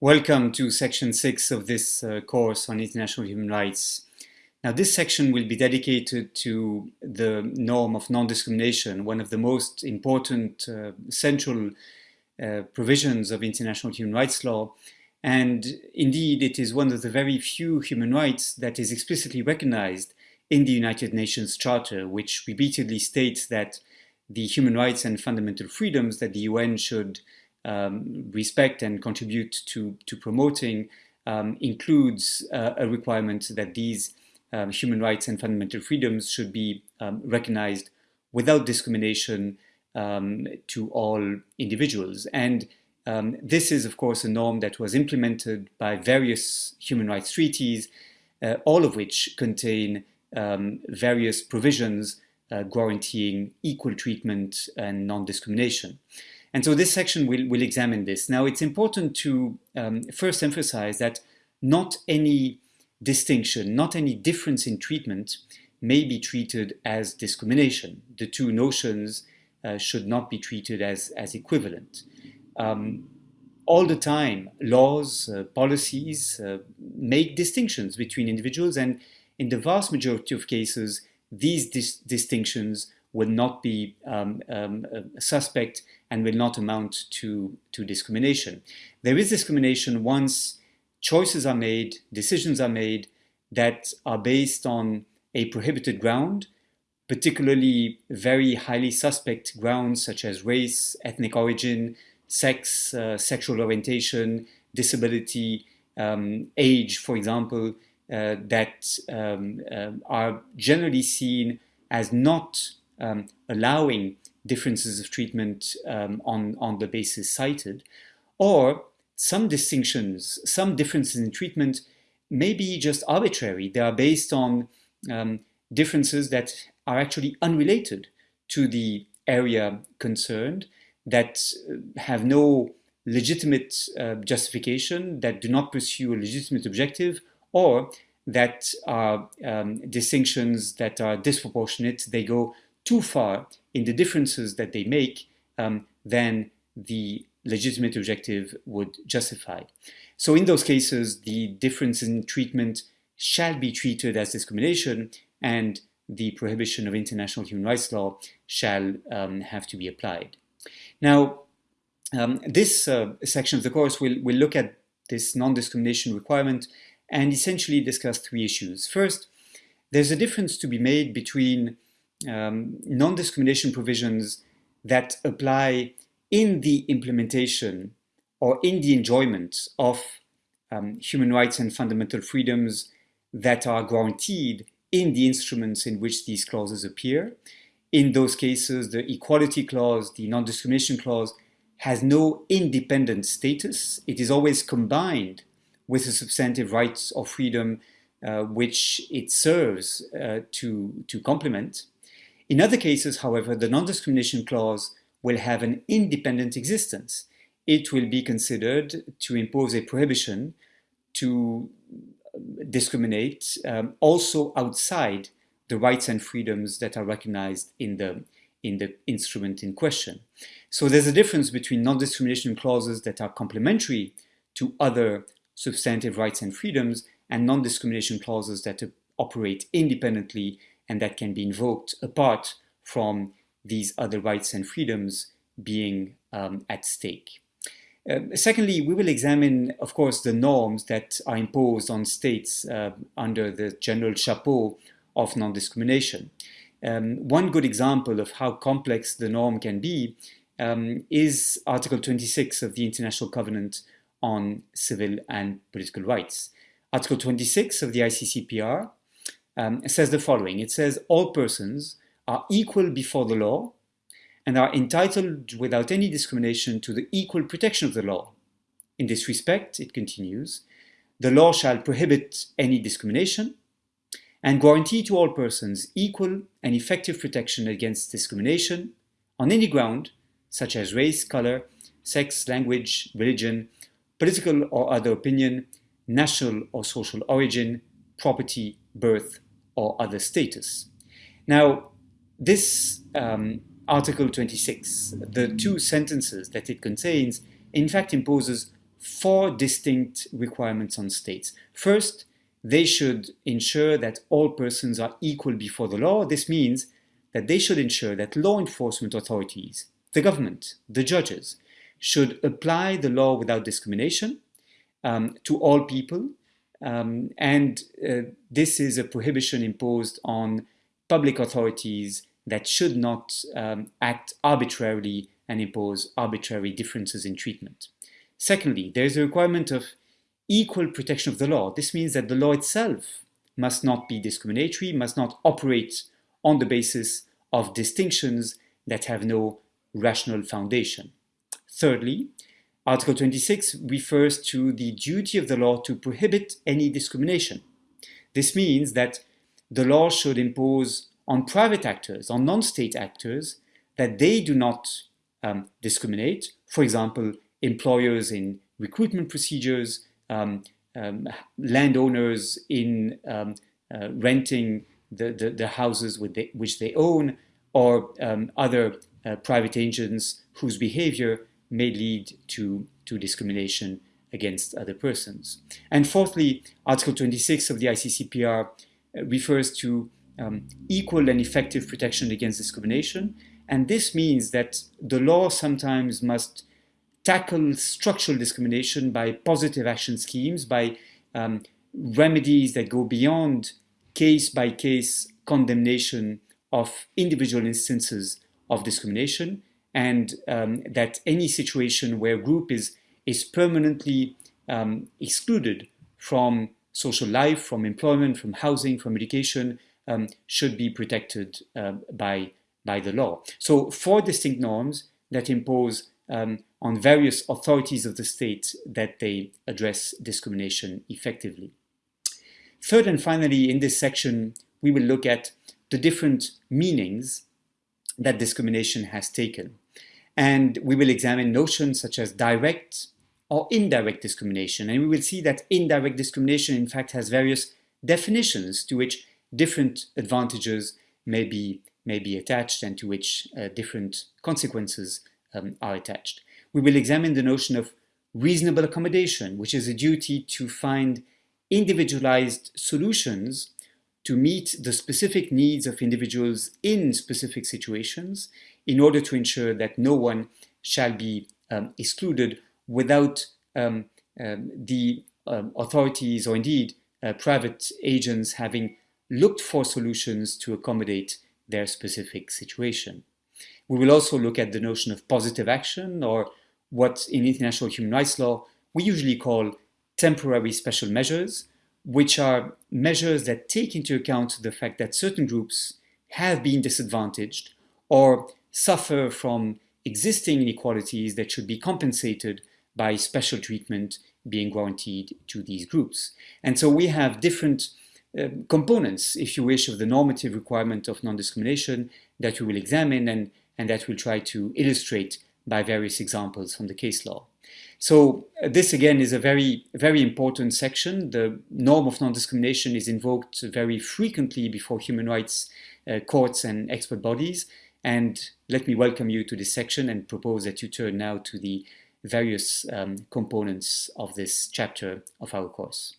Welcome to section 6 of this uh, course on international human rights. Now this section will be dedicated to the norm of non-discrimination, one of the most important uh, central uh, provisions of international human rights law. And indeed, it is one of the very few human rights that is explicitly recognized in the United Nations Charter, which repeatedly states that the human rights and fundamental freedoms that the UN should um, respect and contribute to, to promoting um, includes uh, a requirement that these um, human rights and fundamental freedoms should be um, recognized without discrimination um, to all individuals. And um, this is, of course, a norm that was implemented by various human rights treaties, uh, all of which contain various provisions uh, guaranteeing equal treatment and non-discrimination. And so this section will, will examine this. Now, it's important to um, first emphasize that not any distinction, not any difference in treatment may be treated as discrimination. The two notions uh, should not be treated as, as equivalent. Um, all the time, laws, uh, policies uh, make distinctions between individuals, and in the vast majority of cases, these dis distinctions will not be um, um, suspect and will not amount to, to discrimination. There is discrimination once choices are made, decisions are made that are based on a prohibited ground, particularly very highly suspect grounds such as race, ethnic origin, sex, uh, sexual orientation, disability, um, age, for example, uh, that um, uh, are generally seen as not um, allowing differences of treatment um, on, on the basis cited, or some distinctions, some differences in treatment may be just arbitrary. They are based on um, differences that are actually unrelated to the area concerned, that have no legitimate uh, justification, that do not pursue a legitimate objective, or that are um, distinctions that are disproportionate. They go too far in the differences that they make um, than the legitimate objective would justify. So in those cases, the difference in treatment shall be treated as discrimination and the prohibition of international human rights law shall um, have to be applied. Now, um, this uh, section of the course will, will look at this non-discrimination requirement and essentially discuss three issues. First, there's a difference to be made between um, non-discrimination provisions that apply in the implementation or in the enjoyment of um, human rights and fundamental freedoms that are guaranteed in the instruments in which these clauses appear. In those cases, the equality clause, the non-discrimination clause, has no independent status. It is always combined with the substantive rights or freedom uh, which it serves uh, to, to complement. In other cases, however, the non-discrimination clause will have an independent existence. It will be considered to impose a prohibition to discriminate um, also outside the rights and freedoms that are recognized in the, in the instrument in question. So there's a difference between non-discrimination clauses that are complementary to other substantive rights and freedoms and non-discrimination clauses that operate independently and that can be invoked apart from these other rights and freedoms being um, at stake. Uh, secondly, we will examine, of course, the norms that are imposed on states uh, under the general chapeau of non-discrimination. Um, one good example of how complex the norm can be um, is Article 26 of the International Covenant on Civil and Political Rights. Article 26 of the ICCPR um, says the following. It says all persons are equal before the law and are entitled without any discrimination to the equal protection of the law. In this respect, it continues, the law shall prohibit any discrimination and guarantee to all persons equal and effective protection against discrimination on any ground, such as race, color, sex, language, religion, political or other opinion, national or social origin, property, birth, or other status. Now, this um, Article 26, the two sentences that it contains, in fact imposes four distinct requirements on states. First, they should ensure that all persons are equal before the law. This means that they should ensure that law enforcement authorities, the government, the judges, should apply the law without discrimination um, to all people. Um, and uh, this is a prohibition imposed on public authorities that should not um, act arbitrarily and impose arbitrary differences in treatment. Secondly, there is a requirement of equal protection of the law. This means that the law itself must not be discriminatory, must not operate on the basis of distinctions that have no rational foundation. Thirdly, Article 26 refers to the duty of the law to prohibit any discrimination. This means that the law should impose on private actors, on non-state actors, that they do not um, discriminate. For example, employers in recruitment procedures, um, um, landowners in um, uh, renting the, the, the, houses which they own, or um, other uh, private agents whose behavior may lead to, to discrimination against other persons. And fourthly, Article 26 of the ICCPR uh, refers to um, equal and effective protection against discrimination. And this means that the law sometimes must tackle structural discrimination by positive action schemes, by um, remedies that go beyond case-by-case -case condemnation of individual instances of discrimination, and um, that any situation where a group is, is permanently um, excluded from social life, from employment, from housing, from education, um, should be protected uh, by, by the law. So four distinct norms that impose um, on various authorities of the state that they address discrimination effectively. Third and finally, in this section, we will look at the different meanings that discrimination has taken. And we will examine notions such as direct or indirect discrimination. And we will see that indirect discrimination, in fact, has various definitions to which different advantages may be, may be attached and to which uh, different consequences um, are attached. We will examine the notion of reasonable accommodation, which is a duty to find individualized solutions to meet the specific needs of individuals in specific situations in order to ensure that no one shall be um, excluded without um, um, the um, authorities or indeed uh, private agents having looked for solutions to accommodate their specific situation. We will also look at the notion of positive action or what in international human rights law we usually call temporary special measures, which are measures that take into account the fact that certain groups have been disadvantaged or suffer from existing inequalities that should be compensated by special treatment being guaranteed to these groups. And so we have different uh, components, if you wish, of the normative requirement of non-discrimination that we will examine and, and that we'll try to illustrate by various examples from the case law. So uh, this again is a very, very important section. The norm of non-discrimination is invoked very frequently before human rights uh, courts and expert bodies. And let me welcome you to this section and propose that you turn now to the various um, components of this chapter of our course.